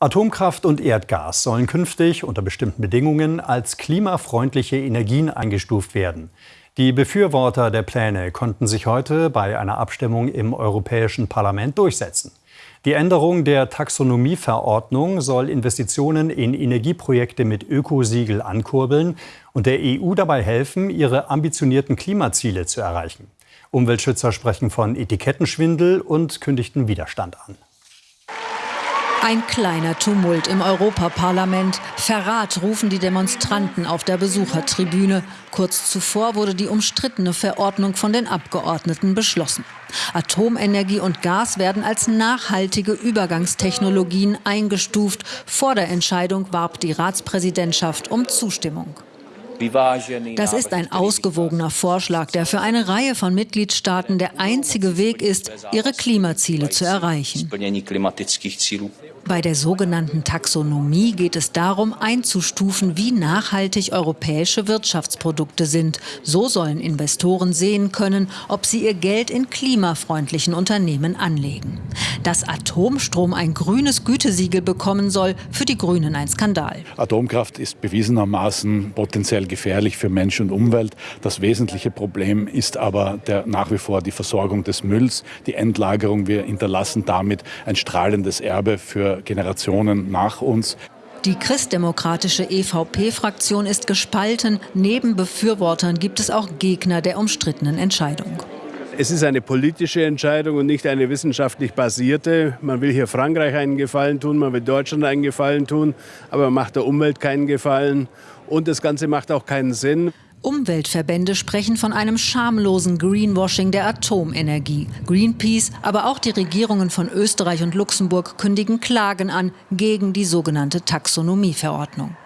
Atomkraft und Erdgas sollen künftig unter bestimmten Bedingungen als klimafreundliche Energien eingestuft werden. Die Befürworter der Pläne konnten sich heute bei einer Abstimmung im Europäischen Parlament durchsetzen. Die Änderung der Taxonomieverordnung soll Investitionen in Energieprojekte mit Ökosiegel ankurbeln und der EU dabei helfen, ihre ambitionierten Klimaziele zu erreichen. Umweltschützer sprechen von Etikettenschwindel und kündigten Widerstand an. Ein kleiner Tumult im Europaparlament. Verrat rufen die Demonstranten auf der Besuchertribüne. Kurz zuvor wurde die umstrittene Verordnung von den Abgeordneten beschlossen. Atomenergie und Gas werden als nachhaltige Übergangstechnologien eingestuft. Vor der Entscheidung warb die Ratspräsidentschaft um Zustimmung. Das ist ein ausgewogener Vorschlag, der für eine Reihe von Mitgliedstaaten der einzige Weg ist, ihre Klimaziele zu erreichen. Bei der sogenannten Taxonomie geht es darum, einzustufen, wie nachhaltig europäische Wirtschaftsprodukte sind. So sollen Investoren sehen können, ob sie ihr Geld in klimafreundlichen Unternehmen anlegen. Dass Atomstrom ein grünes Gütesiegel bekommen soll, für die Grünen ein Skandal. Atomkraft ist bewiesenermaßen potenziell gefährlich für Mensch und Umwelt. Das wesentliche Problem ist aber der, nach wie vor die Versorgung des Mülls, die Endlagerung. Wir hinterlassen damit ein strahlendes Erbe für Generationen nach uns. Die christdemokratische EVP-Fraktion ist gespalten. Neben Befürwortern gibt es auch Gegner der umstrittenen Entscheidung. Es ist eine politische Entscheidung und nicht eine wissenschaftlich basierte. Man will hier Frankreich einen Gefallen tun, man will Deutschland einen Gefallen tun, aber man macht der Umwelt keinen Gefallen. Und das Ganze macht auch keinen Sinn. Umweltverbände sprechen von einem schamlosen Greenwashing der Atomenergie. Greenpeace, aber auch die Regierungen von Österreich und Luxemburg kündigen Klagen an gegen die sogenannte Taxonomieverordnung.